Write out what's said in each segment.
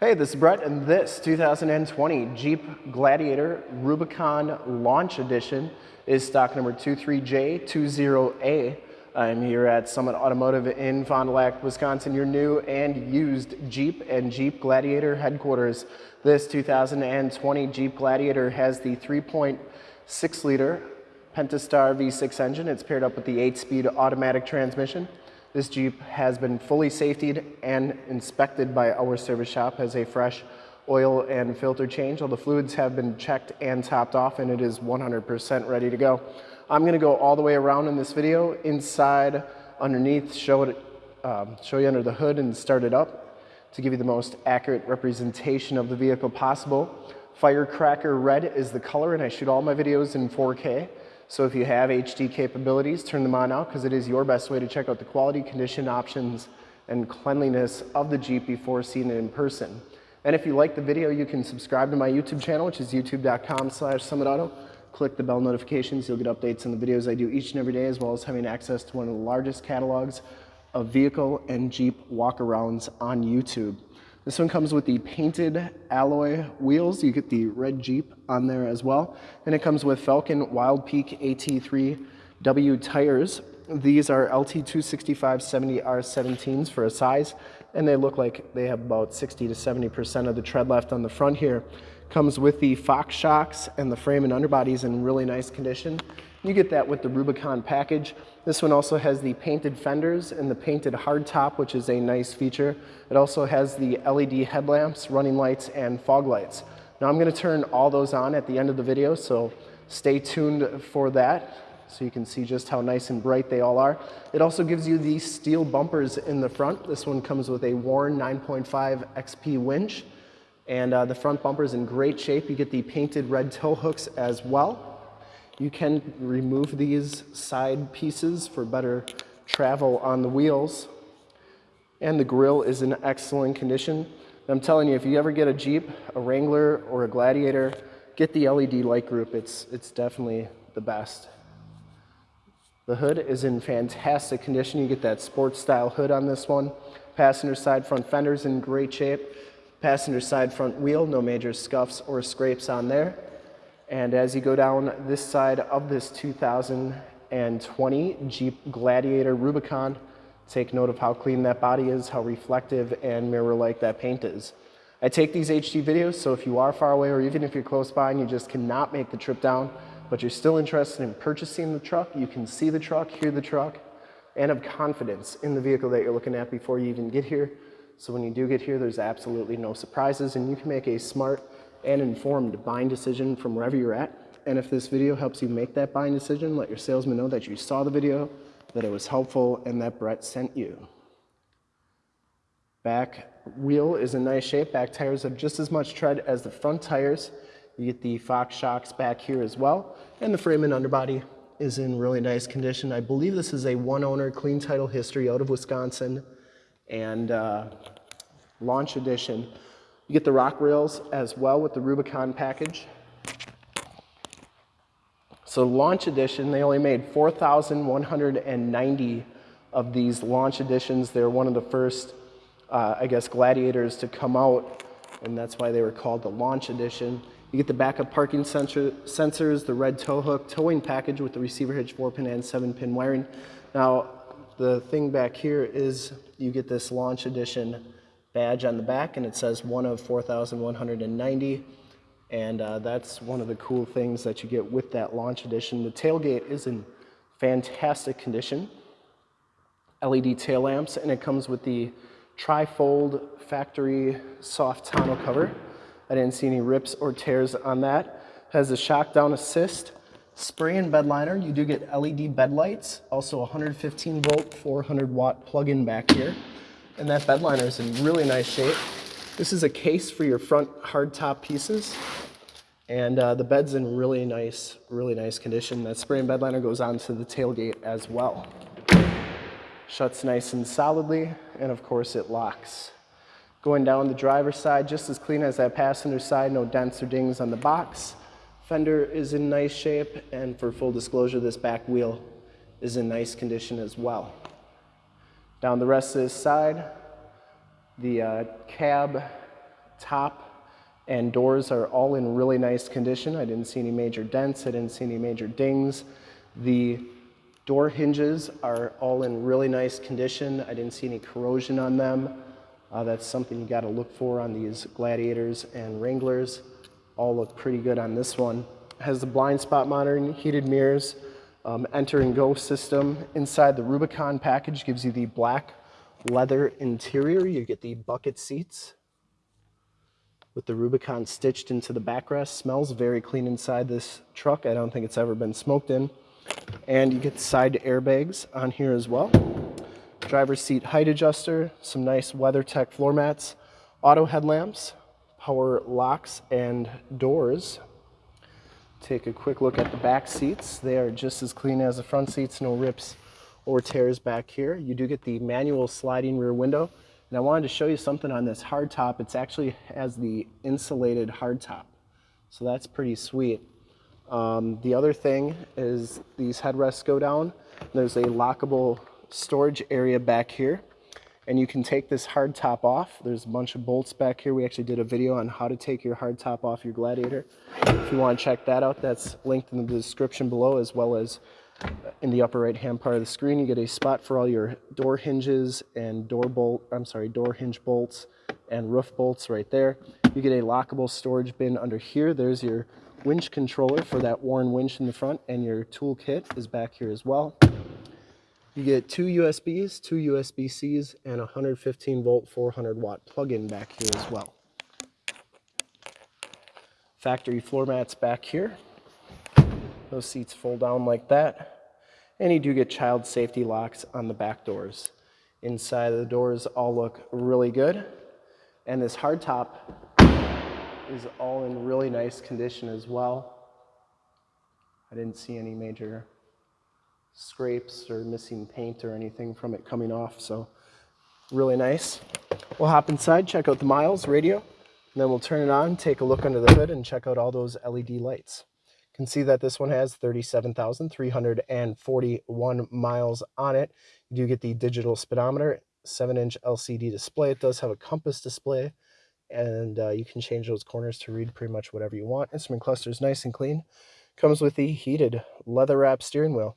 Hey, this is Brett, and this 2020 Jeep Gladiator Rubicon Launch Edition is stock number 23J20A. I'm here at Summit Automotive in Fond du Lac, Wisconsin, your new and used Jeep and Jeep Gladiator headquarters. This 2020 Jeep Gladiator has the 3.6 liter Pentastar V6 engine. It's paired up with the 8-speed automatic transmission. This Jeep has been fully safetied and inspected by our service shop, as a fresh oil and filter change. All the fluids have been checked and topped off and it is 100% ready to go. I'm gonna go all the way around in this video, inside, underneath, show, it, um, show you under the hood and start it up to give you the most accurate representation of the vehicle possible. Firecracker red is the color and I shoot all my videos in 4K. So if you have HD capabilities, turn them on now because it is your best way to check out the quality, condition, options, and cleanliness of the Jeep before seeing it in person. And if you like the video, you can subscribe to my YouTube channel, which is youtube.com slash summitauto. Click the bell notifications. You'll get updates on the videos I do each and every day, as well as having access to one of the largest catalogs of vehicle and Jeep walkarounds on YouTube. This one comes with the painted alloy wheels. You get the red Jeep on there as well. And it comes with Falken Wild Peak AT3W tires. These are LT265-70R17s for a size, and they look like they have about 60 to 70% of the tread left on the front here. Comes with the Fox shocks and the frame and underbody is in really nice condition. You get that with the Rubicon package. This one also has the painted fenders and the painted hardtop, which is a nice feature. It also has the LED headlamps, running lights, and fog lights. Now I'm gonna turn all those on at the end of the video, so stay tuned for that so you can see just how nice and bright they all are. It also gives you these steel bumpers in the front. This one comes with a Warn 9.5 XP winch, and uh, the front bumper is in great shape. You get the painted red tow hooks as well. You can remove these side pieces for better travel on the wheels. And the grill is in excellent condition. I'm telling you, if you ever get a Jeep, a Wrangler, or a Gladiator, get the LED light group. It's, it's definitely the best. The hood is in fantastic condition. You get that sports style hood on this one. Passenger side front fenders in great shape. Passenger side front wheel, no major scuffs or scrapes on there. And as you go down this side of this 2020 Jeep Gladiator Rubicon, take note of how clean that body is, how reflective and mirror-like that paint is. I take these HD videos, so if you are far away or even if you're close by and you just cannot make the trip down, but you're still interested in purchasing the truck, you can see the truck, hear the truck, and have confidence in the vehicle that you're looking at before you even get here. So when you do get here, there's absolutely no surprises and you can make a smart and informed buying decision from wherever you're at. And if this video helps you make that buying decision, let your salesman know that you saw the video, that it was helpful, and that Brett sent you. Back wheel is in nice shape. Back tires have just as much tread as the front tires. You get the Fox shocks back here as well. And the frame and underbody is in really nice condition. I believe this is a one owner clean title history out of Wisconsin and uh, launch edition. You get the rock rails as well with the Rubicon package. So launch edition, they only made 4,190 of these launch editions. They're one of the first, uh, I guess, gladiators to come out, and that's why they were called the launch edition. You get the backup parking sensor, sensors, the red tow hook, towing package with the receiver hitch 4-pin and 7-pin wiring. Now, the thing back here is you get this launch edition badge on the back and it says one of 4,190 and uh, that's one of the cool things that you get with that launch edition. The tailgate is in fantastic condition. LED tail lamps and it comes with the tri-fold factory soft tonneau cover. I didn't see any rips or tears on that. Has a shock down assist, spray and bed liner. You do get LED bed lights, also 115 volt, 400 watt plug-in back here and that bed liner is in really nice shape. This is a case for your front hardtop pieces. And uh, the bed's in really nice, really nice condition. That spray and bed liner goes onto the tailgate as well. Shuts nice and solidly, and of course it locks. Going down the driver's side, just as clean as that passenger side, no dents or dings on the box. Fender is in nice shape, and for full disclosure, this back wheel is in nice condition as well. Down the rest of this side, the uh, cab top and doors are all in really nice condition. I didn't see any major dents. I didn't see any major dings. The door hinges are all in really nice condition. I didn't see any corrosion on them. Uh, that's something you got to look for on these Gladiators and Wranglers. All look pretty good on this one. Has the blind spot monitoring, heated mirrors, um, enter and go system. Inside the Rubicon package gives you the black leather interior. You get the bucket seats with the Rubicon stitched into the backrest. Smells very clean inside this truck. I don't think it's ever been smoked in. And you get side airbags on here as well. Driver's seat height adjuster, some nice WeatherTech floor mats, auto headlamps, power locks and doors. Take a quick look at the back seats. They are just as clean as the front seats, no rips or tears back here. You do get the manual sliding rear window. And I wanted to show you something on this hardtop. It's actually has the insulated hardtop. So that's pretty sweet. Um, the other thing is these headrests go down. There's a lockable storage area back here. And you can take this hard top off. There's a bunch of bolts back here. We actually did a video on how to take your hard top off your Gladiator. If you want to check that out, that's linked in the description below as well as uh, in the upper right hand part of the screen, you get a spot for all your door hinges and door bolt, I'm sorry, door hinge bolts and roof bolts right there. You get a lockable storage bin under here. There's your winch controller for that Warn winch in the front and your tool kit is back here as well. You get two USBs, two USB-Cs, and a 115 volt 400 watt plug-in back here as well. Factory floor mats back here. Those seats fold down like that. And you do get child safety locks on the back doors. Inside of the doors all look really good. And this hardtop is all in really nice condition as well. I didn't see any major scrapes or missing paint or anything from it coming off, so really nice. We'll hop inside, check out the miles radio, and then we'll turn it on, take a look under the hood, and check out all those LED lights You can see that this one has 37,341 miles on it. You do get the digital speedometer, 7-inch LCD display. It does have a compass display, and uh, you can change those corners to read pretty much whatever you want. Instrument cluster is nice and clean. Comes with the heated leather-wrapped steering wheel.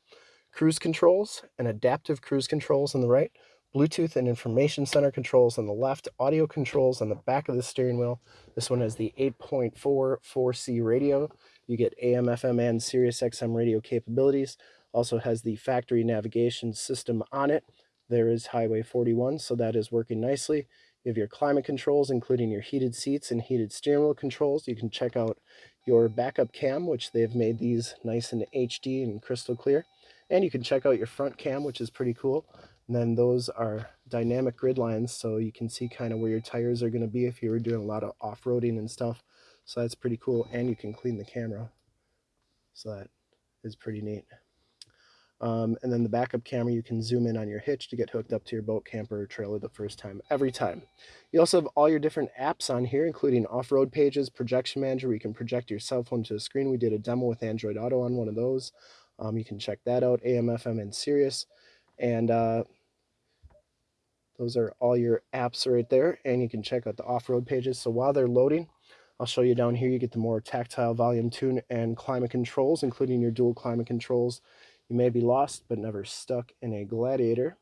Cruise controls and adaptive cruise controls on the right. Bluetooth and information center controls on the left, audio controls on the back of the steering wheel. This one has the 8.4 4C radio. You get AM, FM, and Sirius XM radio capabilities. Also has the factory navigation system on it. There is Highway 41, so that is working nicely. You have your climate controls, including your heated seats and heated steering wheel controls. You can check out your backup cam, which they've made these nice and HD and crystal clear. And you can check out your front cam, which is pretty cool. And then those are dynamic grid lines, so you can see kind of where your tires are going to be if you were doing a lot of off-roading and stuff. So that's pretty cool. And you can clean the camera. So that is pretty neat. Um, and then the backup camera, you can zoom in on your hitch to get hooked up to your boat, camper, or trailer the first time, every time. You also have all your different apps on here, including off-road pages, projection manager, where you can project your cell phone to the screen. We did a demo with Android Auto on one of those. Um, you can check that out, AM, FM, and Sirius. And uh, those are all your apps right there. And you can check out the off-road pages. So while they're loading, I'll show you down here, you get the more tactile volume tune and climate controls, including your dual climate controls. You may be lost, but never stuck in a Gladiator.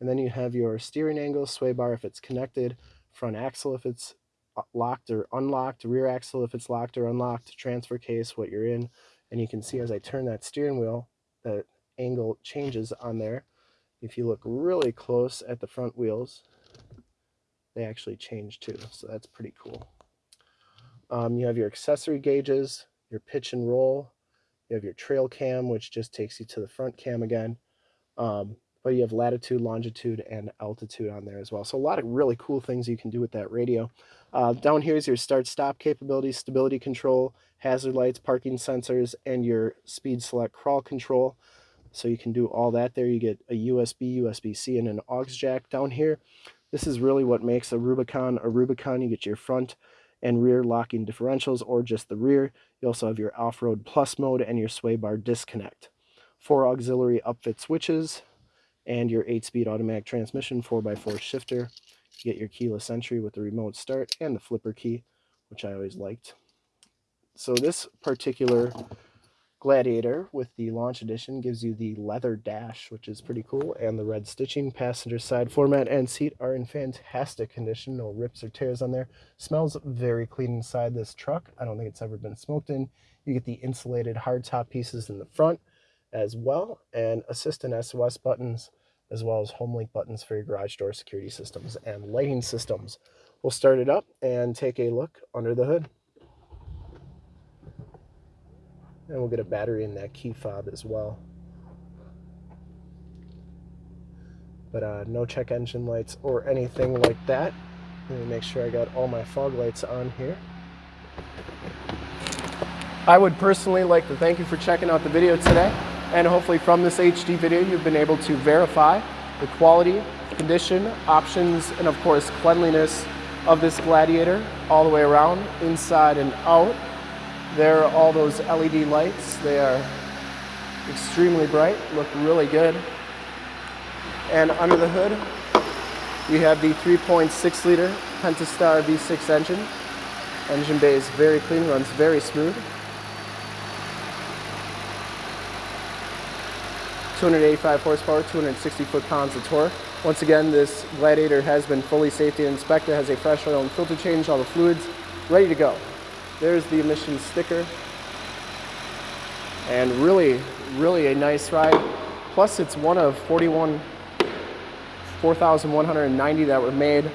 And then you have your steering angle, sway bar if it's connected, front axle if it's uh, locked or unlocked, rear axle if it's locked or unlocked, transfer case, what you're in. And you can see as I turn that steering wheel, that angle changes on there. If you look really close at the front wheels, they actually change too. So that's pretty cool. Um, you have your accessory gauges, your pitch and roll. You have your trail cam, which just takes you to the front cam again. Um, but you have latitude, longitude, and altitude on there as well. So a lot of really cool things you can do with that radio. Uh, down here is your start-stop capability, stability control, hazard lights, parking sensors, and your speed select crawl control. So you can do all that there. You get a USB, USB-C, and an aux jack down here. This is really what makes a Rubicon a Rubicon. You get your front and rear locking differentials or just the rear. You also have your off-road plus mode and your sway bar disconnect. Four auxiliary upfit switches and your 8-speed automatic transmission 4x4 shifter. You get your keyless entry with the remote start and the flipper key, which I always liked. So this particular Gladiator with the launch edition gives you the leather dash, which is pretty cool, and the red stitching. Passenger side floor mat and seat are in fantastic condition. No rips or tears on there. Smells very clean inside this truck. I don't think it's ever been smoked in. You get the insulated hardtop pieces in the front as well, and assistant SOS buttons, as well as home link buttons for your garage door security systems and lighting systems. We'll start it up and take a look under the hood. And we'll get a battery in that key fob as well. But uh, no check engine lights or anything like that. Let me make sure I got all my fog lights on here. I would personally like to thank you for checking out the video today. And hopefully from this HD video, you've been able to verify the quality, condition, options, and of course cleanliness of this Gladiator all the way around, inside and out. There are all those LED lights. They are extremely bright, look really good. And under the hood, we have the 3.6 liter Pentastar V6 engine. Engine bay is very clean, runs very smooth. 285 horsepower, 260 foot-pounds of torque. Once again, this Gladiator has been fully safety inspected, has a fresh oil and filter change, all the fluids ready to go. There's the emissions sticker. And really, really a nice ride. Plus it's one of 41, 4,190 that were made.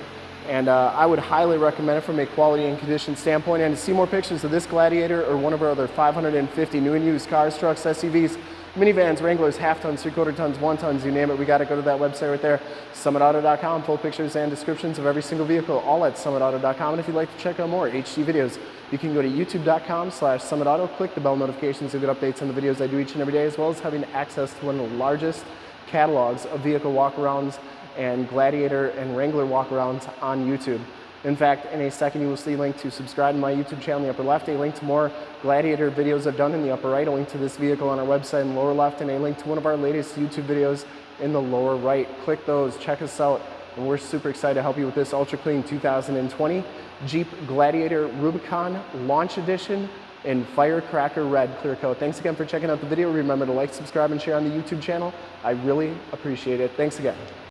And uh, I would highly recommend it from a quality and condition standpoint. And to see more pictures of this Gladiator or one of our other 550 new and used cars, trucks, SUVs, minivans, Wranglers, half tons, three quarter tons, one tons, you name it, we got to go to that website right there, summitauto.com. Full pictures and descriptions of every single vehicle, all at summitauto.com. And if you'd like to check out more HD videos, you can go to youtube.com slash summitauto, click the bell notifications to get updates on the videos I do each and every day, as well as having access to one of the largest catalogs of vehicle walkarounds and Gladiator and Wrangler walkarounds on YouTube. In fact, in a second you will see a link to subscribe to my YouTube channel in the upper left, a link to more Gladiator videos I've done in the upper right, a link to this vehicle on our website in the lower left, and a link to one of our latest YouTube videos in the lower right. Click those, check us out, and we're super excited to help you with this Ultra Clean 2020 Jeep Gladiator Rubicon Launch Edition in Firecracker Red Clear Coat. Thanks again for checking out the video. Remember to like, subscribe, and share on the YouTube channel. I really appreciate it. Thanks again.